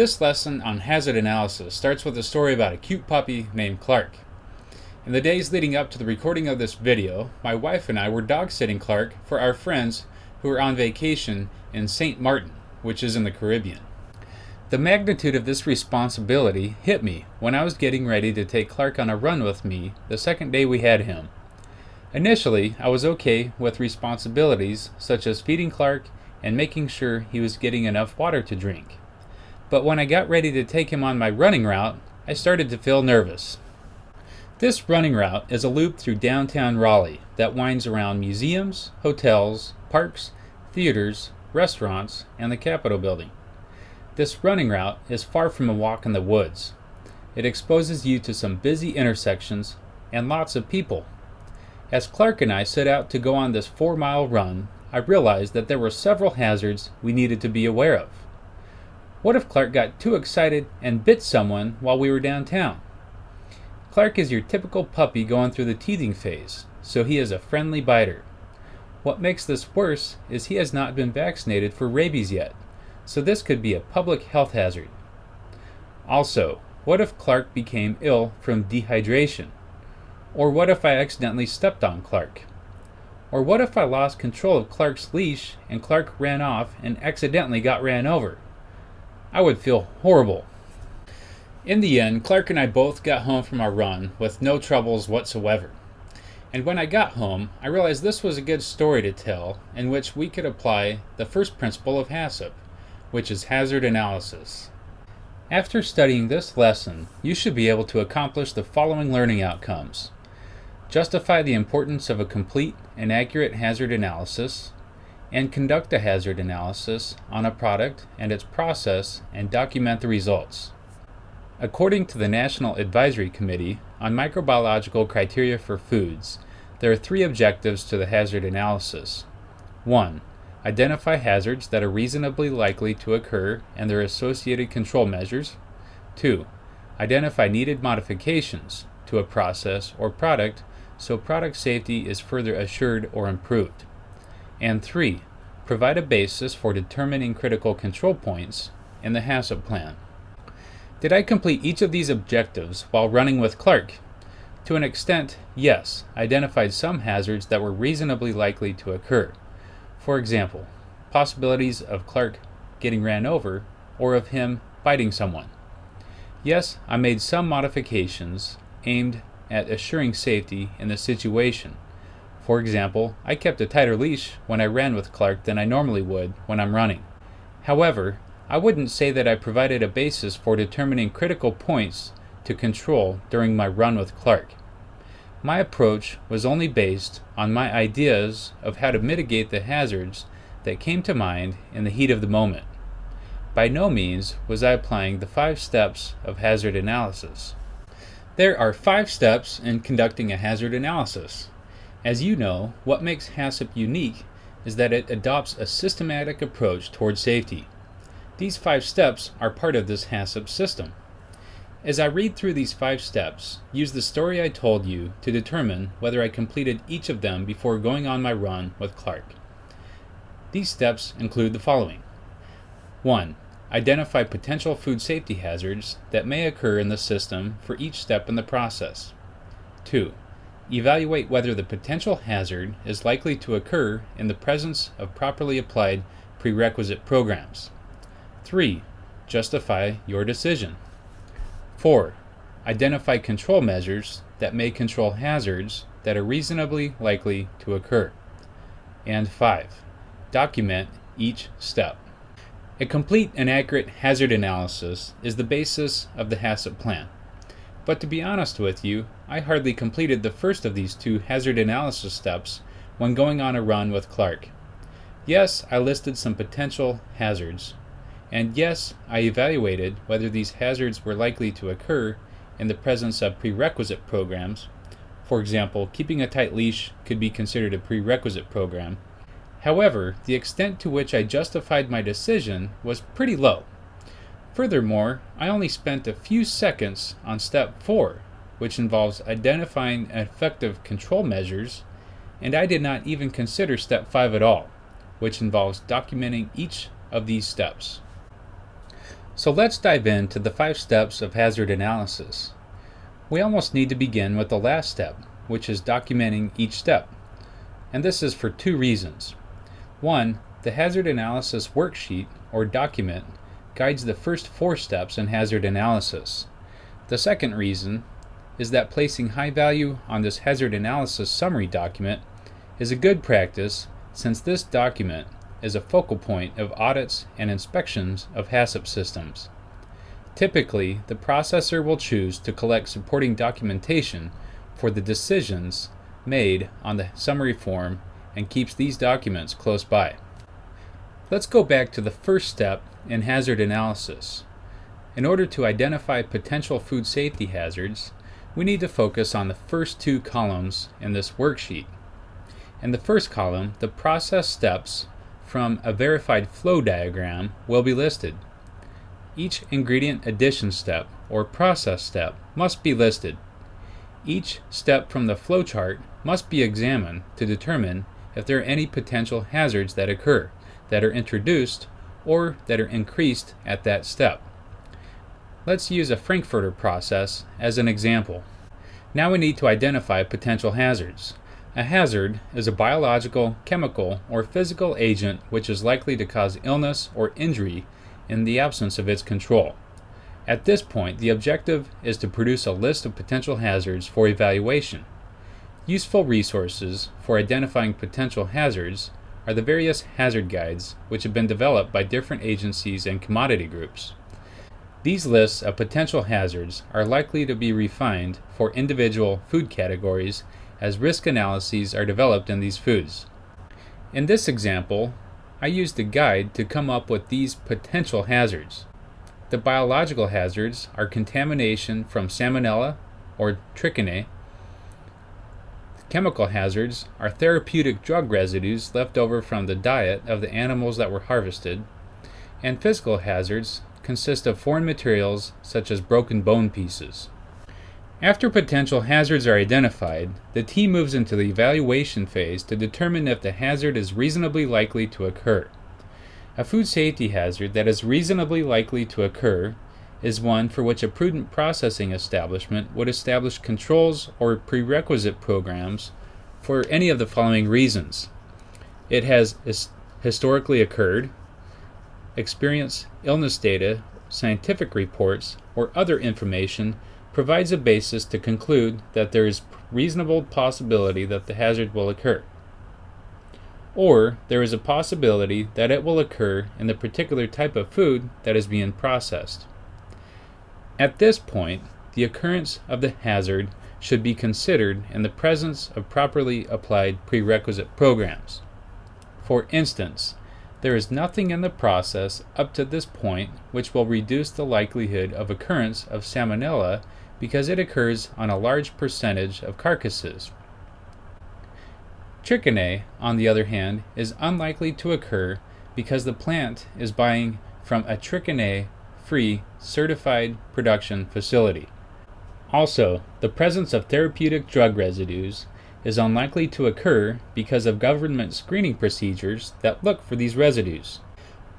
This lesson on hazard analysis starts with a story about a cute puppy named Clark. In the days leading up to the recording of this video, my wife and I were dog sitting Clark for our friends who were on vacation in St. Martin, which is in the Caribbean. The magnitude of this responsibility hit me when I was getting ready to take Clark on a run with me the second day we had him. Initially, I was okay with responsibilities such as feeding Clark and making sure he was getting enough water to drink. But when I got ready to take him on my running route, I started to feel nervous. This running route is a loop through downtown Raleigh that winds around museums, hotels, parks, theaters, restaurants, and the Capitol building. This running route is far from a walk in the woods. It exposes you to some busy intersections and lots of people. As Clark and I set out to go on this four mile run, I realized that there were several hazards we needed to be aware of. What if Clark got too excited and bit someone while we were downtown? Clark is your typical puppy going through the teething phase, so he is a friendly biter. What makes this worse is he has not been vaccinated for rabies yet so this could be a public health hazard. Also, what if Clark became ill from dehydration? Or what if I accidentally stepped on Clark? Or what if I lost control of Clark's leash and Clark ran off and accidentally got ran over? I would feel horrible. In the end, Clark and I both got home from our run with no troubles whatsoever. And when I got home, I realized this was a good story to tell in which we could apply the first principle of HACCP which is hazard analysis. After studying this lesson, you should be able to accomplish the following learning outcomes. Justify the importance of a complete and accurate hazard analysis, and conduct a hazard analysis on a product and its process and document the results. According to the National Advisory Committee on Microbiological Criteria for Foods, there are three objectives to the hazard analysis. 1. Identify hazards that are reasonably likely to occur and their associated control measures. 2. Identify needed modifications to a process or product so product safety is further assured or improved. And 3. Provide a basis for determining critical control points in the HACCP plan. Did I complete each of these objectives while running with Clark? To an extent, yes, identified some hazards that were reasonably likely to occur. For example, possibilities of Clark getting ran over or of him biting someone. Yes, I made some modifications aimed at assuring safety in the situation. For example, I kept a tighter leash when I ran with Clark than I normally would when I'm running. However, I wouldn't say that I provided a basis for determining critical points to control during my run with Clark. My approach was only based on my ideas of how to mitigate the hazards that came to mind in the heat of the moment. By no means was I applying the five steps of hazard analysis. There are five steps in conducting a hazard analysis. As you know, what makes HACCP unique is that it adopts a systematic approach toward safety. These five steps are part of this HACCP system. As I read through these five steps, use the story I told you to determine whether I completed each of them before going on my run with Clark. These steps include the following 1. Identify potential food safety hazards that may occur in the system for each step in the process. 2. Evaluate whether the potential hazard is likely to occur in the presence of properly applied prerequisite programs. 3. Justify your decision. 4. Identify control measures that may control hazards that are reasonably likely to occur. And 5. Document each step. A complete and accurate hazard analysis is the basis of the HACCP plan. But to be honest with you, I hardly completed the first of these two hazard analysis steps when going on a run with Clark. Yes, I listed some potential hazards, and yes, I evaluated whether these hazards were likely to occur in the presence of prerequisite programs. For example, keeping a tight leash could be considered a prerequisite program. However, the extent to which I justified my decision was pretty low. Furthermore, I only spent a few seconds on step 4, which involves identifying effective control measures, and I did not even consider step 5 at all, which involves documenting each of these steps. So let's dive into the five steps of hazard analysis. We almost need to begin with the last step, which is documenting each step. And this is for two reasons. One, the hazard analysis worksheet or document guides the first four steps in hazard analysis. The second reason is that placing high value on this hazard analysis summary document is a good practice since this document is a focal point of audits and inspections of HACCP systems. Typically, the processor will choose to collect supporting documentation for the decisions made on the summary form and keeps these documents close by. Let's go back to the first step in hazard analysis. In order to identify potential food safety hazards, we need to focus on the first two columns in this worksheet. In the first column, the process steps from a verified flow diagram will be listed. Each ingredient addition step or process step must be listed. Each step from the flowchart must be examined to determine if there are any potential hazards that occur, that are introduced, or that are increased at that step. Let's use a Frankfurter process as an example. Now we need to identify potential hazards. A hazard is a biological, chemical, or physical agent which is likely to cause illness or injury in the absence of its control. At this point, the objective is to produce a list of potential hazards for evaluation. Useful resources for identifying potential hazards are the various hazard guides which have been developed by different agencies and commodity groups. These lists of potential hazards are likely to be refined for individual food categories as risk analyses are developed in these foods. In this example, I used a guide to come up with these potential hazards. The biological hazards are contamination from salmonella or trichinae. Chemical hazards are therapeutic drug residues left over from the diet of the animals that were harvested. And physical hazards consist of foreign materials such as broken bone pieces. After potential hazards are identified, the team moves into the evaluation phase to determine if the hazard is reasonably likely to occur. A food safety hazard that is reasonably likely to occur is one for which a prudent processing establishment would establish controls or prerequisite programs for any of the following reasons. It has historically occurred, experience illness data, scientific reports, or other information provides a basis to conclude that there is reasonable possibility that the hazard will occur. Or there is a possibility that it will occur in the particular type of food that is being processed. At this point, the occurrence of the hazard should be considered in the presence of properly applied prerequisite programs. For instance, there is nothing in the process up to this point which will reduce the likelihood of occurrence of salmonella because it occurs on a large percentage of carcasses. Trichinae, on the other hand, is unlikely to occur because the plant is buying from a trichinae free certified production facility. Also, the presence of therapeutic drug residues is unlikely to occur because of government screening procedures that look for these residues.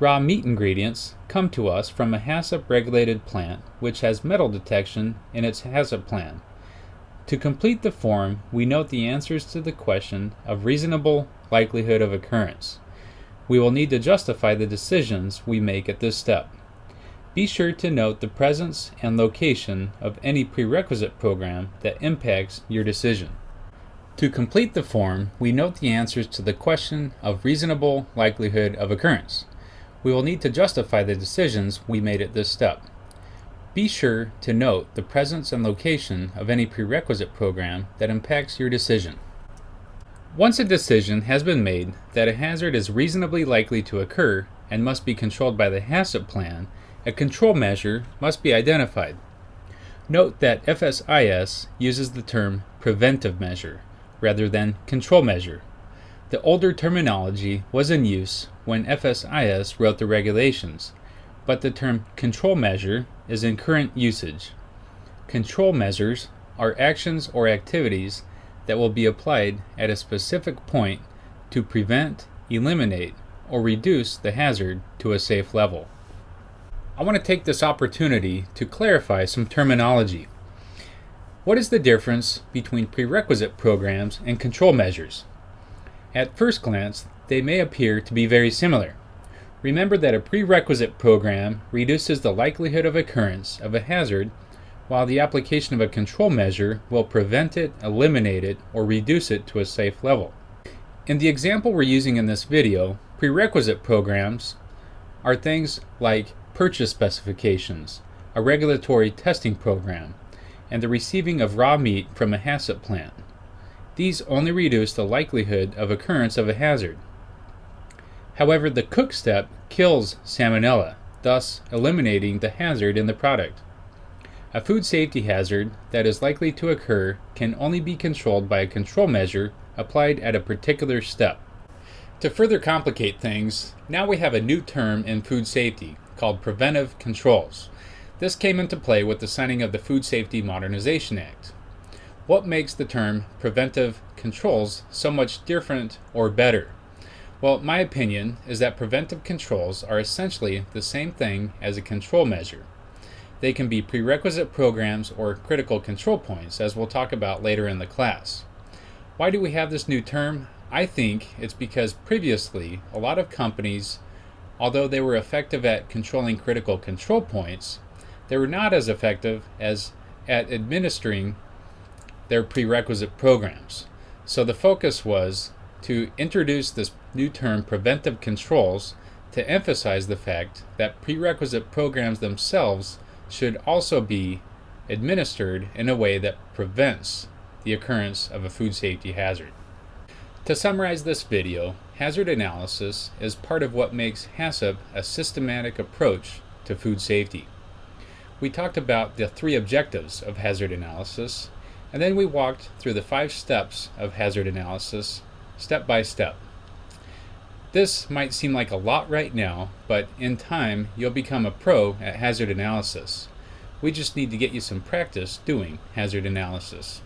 Raw meat ingredients come to us from a HACCP regulated plant which has metal detection in its HACCP plan. To complete the form, we note the answers to the question of reasonable likelihood of occurrence. We will need to justify the decisions we make at this step. Be sure to note the presence and location of any prerequisite program that impacts your decision. To complete the form, we note the answers to the question of reasonable likelihood of occurrence we will need to justify the decisions we made at this step. Be sure to note the presence and location of any prerequisite program that impacts your decision. Once a decision has been made that a hazard is reasonably likely to occur and must be controlled by the HACCP plan, a control measure must be identified. Note that FSIS uses the term preventive measure rather than control measure. The older terminology was in use when FSIS wrote the regulations, but the term control measure is in current usage. Control measures are actions or activities that will be applied at a specific point to prevent, eliminate, or reduce the hazard to a safe level. I want to take this opportunity to clarify some terminology. What is the difference between prerequisite programs and control measures? At first glance, they may appear to be very similar. Remember that a prerequisite program reduces the likelihood of occurrence of a hazard, while the application of a control measure will prevent it, eliminate it, or reduce it to a safe level. In the example we're using in this video, prerequisite programs are things like purchase specifications, a regulatory testing program, and the receiving of raw meat from a HACCP plant. These only reduce the likelihood of occurrence of a hazard. However, the cook step kills salmonella, thus eliminating the hazard in the product. A food safety hazard that is likely to occur can only be controlled by a control measure applied at a particular step. To further complicate things, now we have a new term in food safety called preventive controls. This came into play with the signing of the Food Safety Modernization Act. What makes the term preventive controls so much different or better? Well, my opinion is that preventive controls are essentially the same thing as a control measure. They can be prerequisite programs or critical control points, as we'll talk about later in the class. Why do we have this new term? I think it's because previously a lot of companies, although they were effective at controlling critical control points, they were not as effective as at administering their prerequisite programs. So the focus was to introduce this new term preventive controls to emphasize the fact that prerequisite programs themselves should also be administered in a way that prevents the occurrence of a food safety hazard. To summarize this video, hazard analysis is part of what makes HACCP a systematic approach to food safety. We talked about the three objectives of hazard analysis, and then we walked through the five steps of hazard analysis step by step. This might seem like a lot right now, but in time you'll become a pro at hazard analysis. We just need to get you some practice doing hazard analysis.